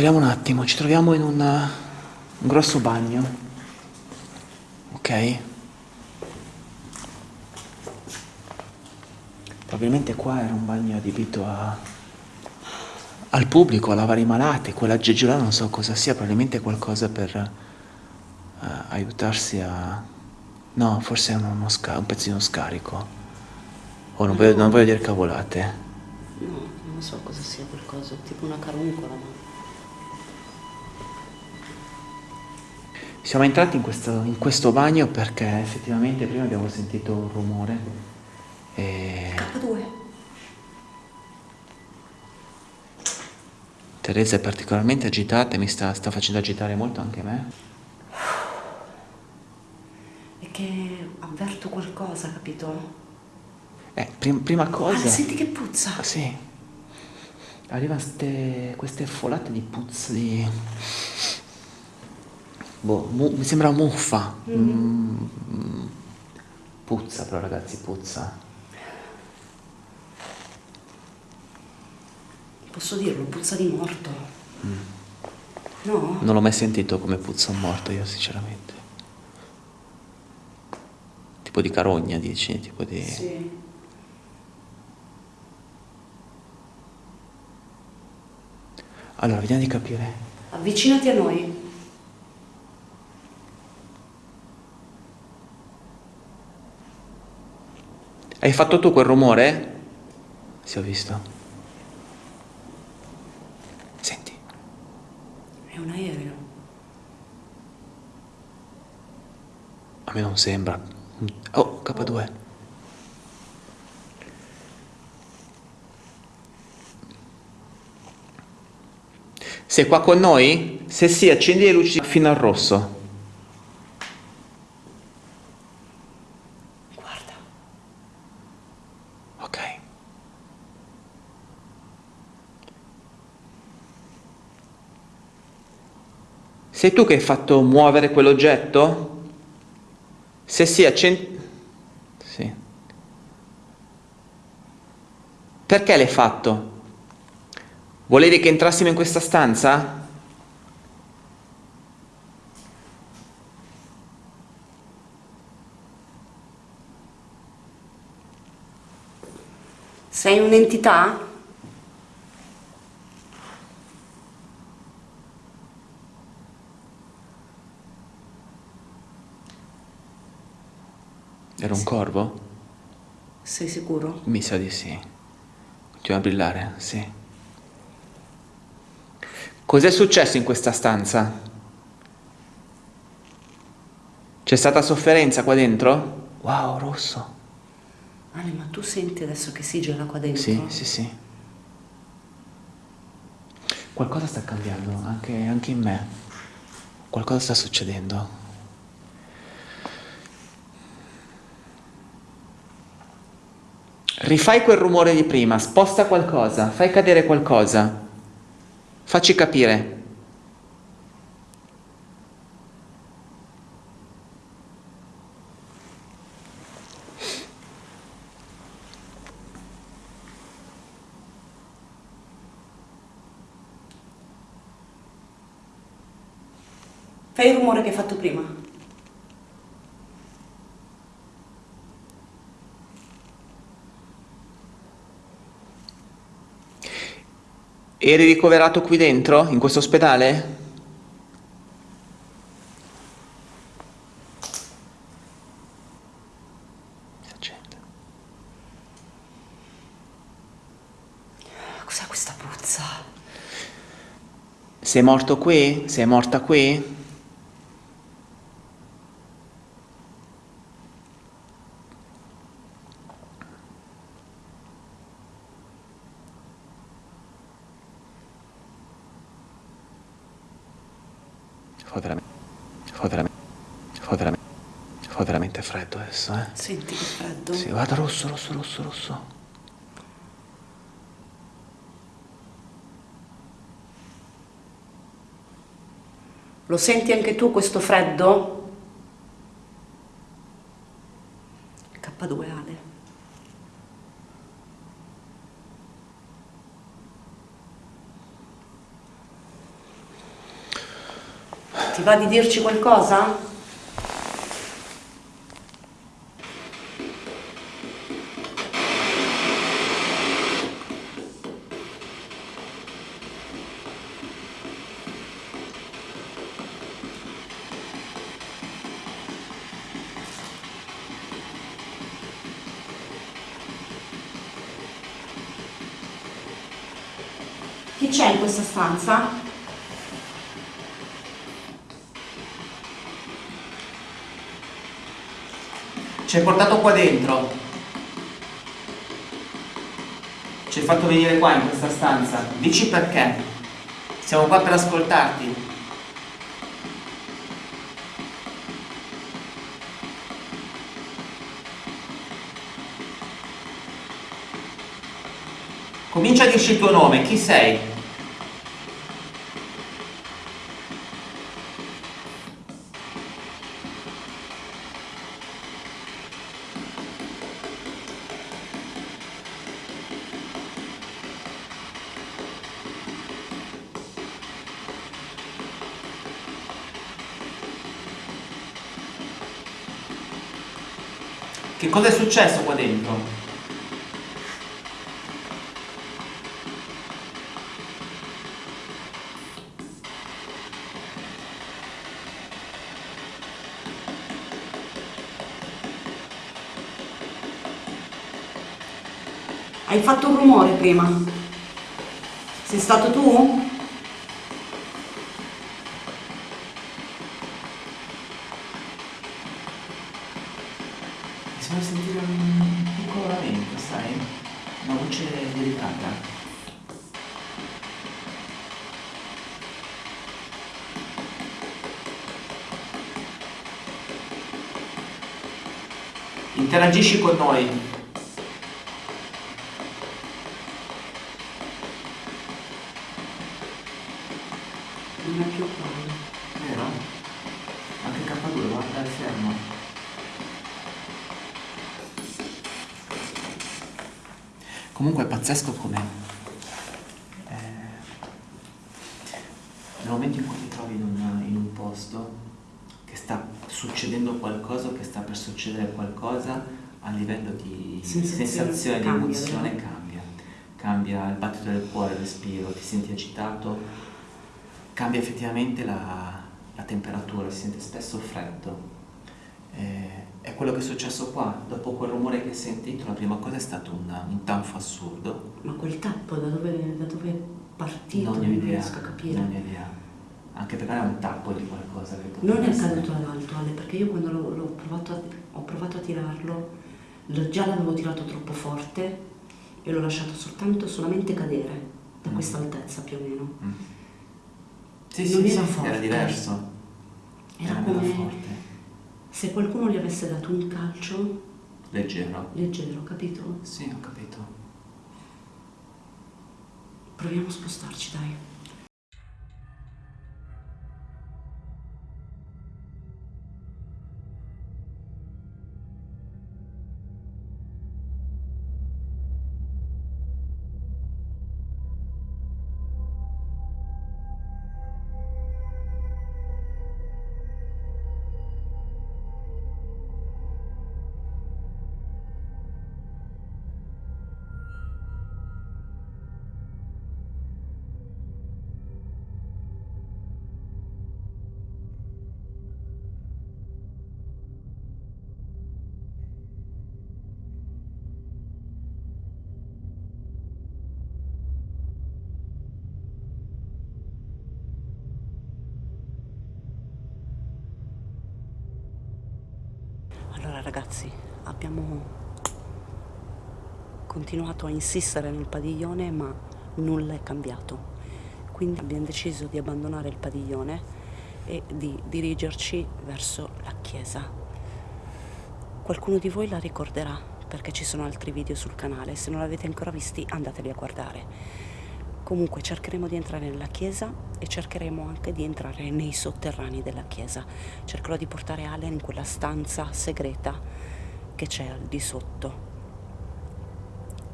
Ricapitoliamo un attimo, ci troviamo in un, un grosso bagno, ok? Probabilmente qua era un bagno adibito a, al pubblico, a lavare i malati, quell'aggeggio là non so cosa sia, probabilmente qualcosa per uh, aiutarsi a... No, forse è uno, uno un pezzino scarico. Oh, non voglio, non voglio dire cavolate. No, non so cosa sia qualcosa, tipo una caruncola, ma... Siamo entrati in questo, in questo bagno perché effettivamente prima abbiamo sentito un rumore e K2. Teresa è particolarmente agitata e mi sta, sta facendo agitare molto anche me. È che avverto qualcosa, capito? Eh, prim- prima cosa... Ah, senti che puzza! Ah, sì. Arrivano ste- queste folate di puzza di... Boh, mi sembra muffa. Mm, Puzza però ragazzi, puzza. Posso dirlo, puzza di morto. No? Non l'ho mai sentito come puzza un morto io sinceramente. Tipo di carogna dici, tipo di... Sì. Allora, vediamo di capire. Avvicinati a noi. Hai fatto tu quel rumore? Sì, ho visto. Senti. È un aereo. A me non sembra. Oh, K2. Sei qua con noi? Se sì, accendi le luci fino al rosso. Guarda. Ok. Sei tu che hai fatto muovere quell'oggetto? Se sì, accendi... Sì. Perché l'hai fatto? Volevi che entrassimo in questa stanza? Sei un'entità? Era un corvo? Sei sicuro? Mi sa di sì. Continua a brillare, sì. Cos'è successo in questa stanza? C'è stata sofferenza qua dentro? Wow, rosso. Ale, ma tu senti adesso che si gela qua dentro? Sì, sì, sì. Qualcosa sta cambiando, anche, anche in me. Qualcosa sta succedendo. Rifai quel rumore di prima, sposta qualcosa, fai cadere qualcosa. Facci capire. Fai il rumore che hai fatto prima. Eri ricoverato qui dentro, in questo ospedale? Cos'è questa puzza? Sei morto qui? Sei morta qui? Fa veramente, fa veramente, fa veramente, fa veramente freddo adesso, eh? Senti che freddo? Sì, guarda rosso, rosso, rosso, rosso. Lo senti anche tu questo freddo? K2 Ale. Ti va di dirci qualcosa? Chi c'è in questa stanza? Ci hai portato qua dentro. Ci hai fatto venire qua in questa stanza. Dici perché. Siamo qua per ascoltarti. Comincia a dirci il tuo nome, chi sei? Che cosa è successo qua dentro? Hai fatto un rumore prima. Sei stato tu? Interagisci con noi. Non è più quello. Vero? Anche K2, guarda il fermo. Comunque è pazzesco come eh, nel momento in cui ti trovi in un, in un posto che sta succedendo qualcosa o che sta per succedere qualcosa a livello di Sensazione sensazione, di cambia, emozione cambia. Cambia il battito del cuore, il respiro, ti senti agitato, cambia effettivamente la, la temperatura, si sente spesso freddo. Eh, è quello che è successo qua, dopo quel rumore che hai sentito, la prima cosa è stato un, un tanfo assurdo. Ma quel tappo da dove, da dove è partito? non idea, riesco a capire. non ho idea. Anche perché era un tappo di qualcosa che Non è caduto dall'alto, Ale, perché io quando l'ho, provato ho provato a tirarlo, lo- già l'avevo tirato troppo forte e l'ho lasciato soltanto solamente cadere da Mm. questa altezza più o meno. Mm. Sì, Non sì, era sì, forte. era diverso. Era meno come forte. se qualcuno gli avesse dato un calcio Leggero. leggero, capito? Sì, ho capito. Proviamo a spostarci, dai. Ragazzi, abbiamo continuato a insistere nel padiglione ma nulla è cambiato. Quindi abbiamo deciso di abbandonare il padiglione e di dirigerci verso la chiesa. Qualcuno di voi la ricorderà perché ci sono altri video sul canale, se non l'avete ancora visti andateli a guardare. Comunque cercheremo di entrare nella chiesa e cercheremo anche di entrare nei sotterranei della chiesa. Cercherò di portare Ale in quella stanza segreta che c'è al di sotto.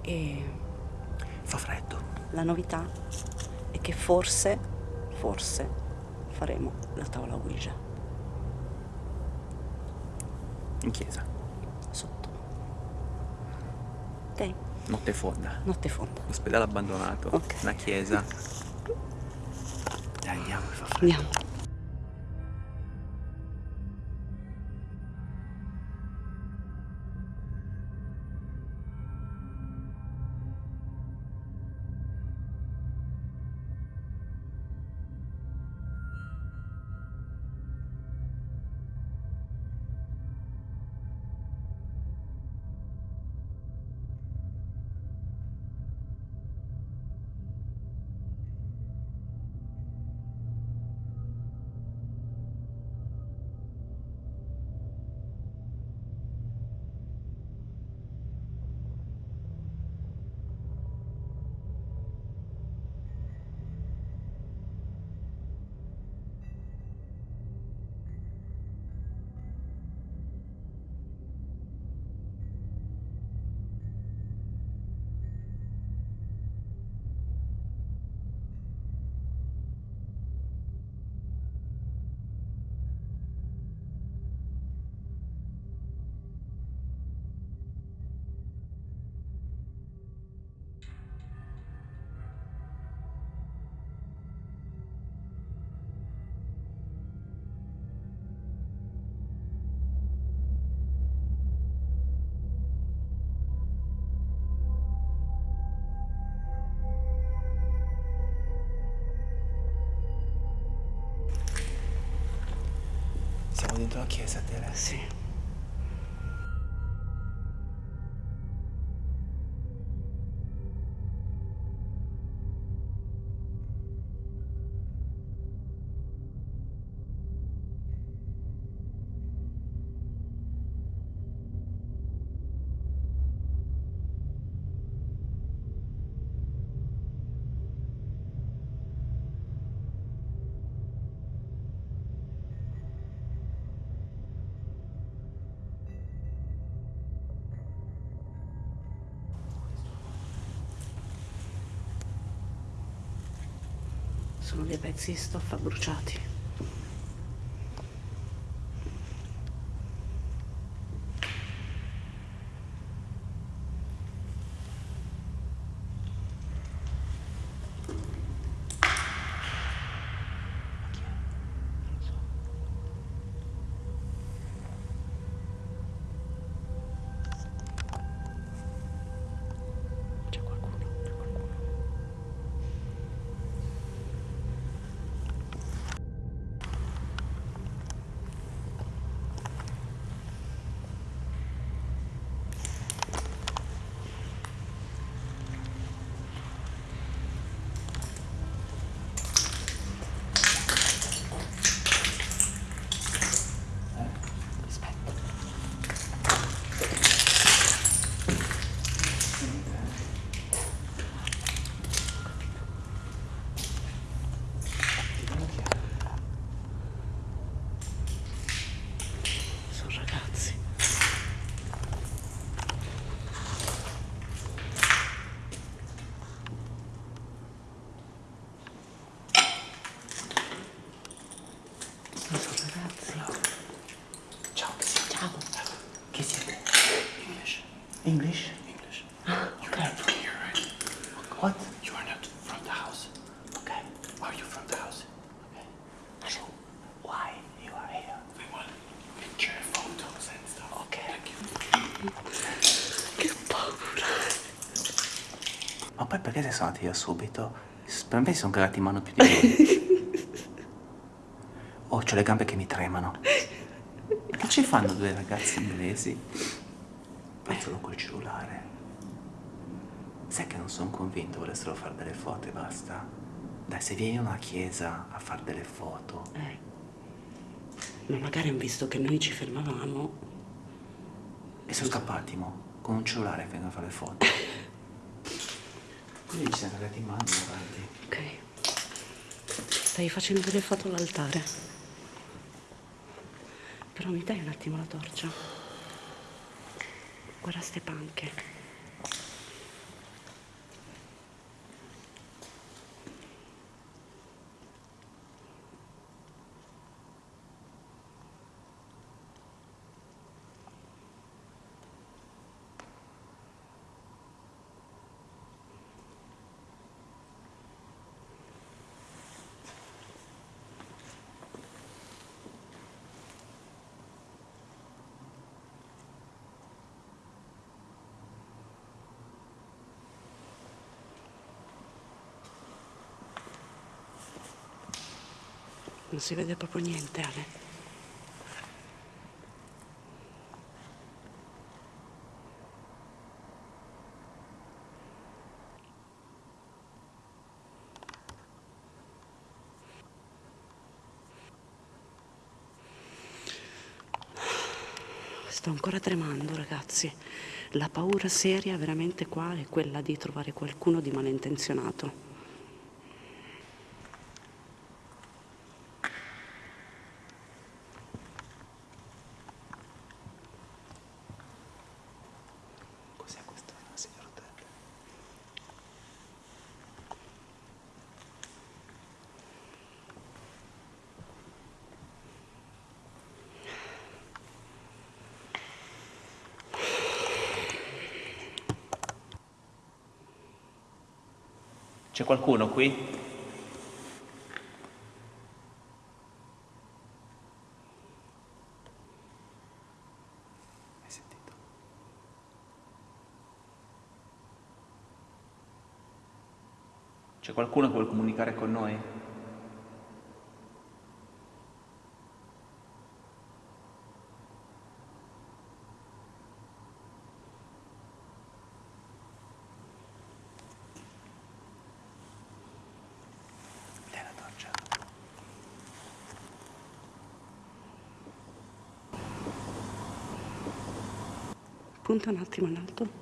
E Fa freddo. la novità è che forse, forse, faremo la tavola Ouija. In chiesa. Sotto. Ok? Notte fonda. Notte fonda. Ospedale abbandonato. Ok. Una chiesa. Dai, andiamo. Andiamo. Dentro la chiesa, Tere. Sì. Sono dei pezzi di stoffa bruciati. C'è qualcuno, c'è qualcuno. Aspetta. Sono ragazzi. Sono ragazzi. Ciao, che siete? Ciao. Che siete? English. English? English. Ah, You're ok. not from here, right? What? You are not from the house. Okay. Are you from the house? So, why you are here? We want picture photos and stuff. Okay. Thank you. Che paura. Ma poi perché sei andati via subito? Per me sono cagati in mano più di voi. Oh, ho le gambe che mi tremano. Che ci fanno due ragazzi inglesi? Solo col cellulare. Sai che non sono convinto volessero fare delle foto e basta? Dai, se vieni in una chiesa a fare delle foto, Eh. Ma magari hanno visto che noi ci fermavamo. e sono scappati, mo, con un cellulare vengono a fare le foto. Quindi ci siamo cagati in mano avanti. Ok. Stai facendo delle foto all'altare. Però mi dai un attimo la torcia? Guarda ste panche. Non si vede proprio niente, Ale. Sto ancora tremando, ragazzi. La paura seria veramente qua è quella di trovare qualcuno di malintenzionato. Cos'è questo, signor Ted? C'è qualcuno qui? C'è qualcuno che vuole comunicare con noi? Punta un attimo in.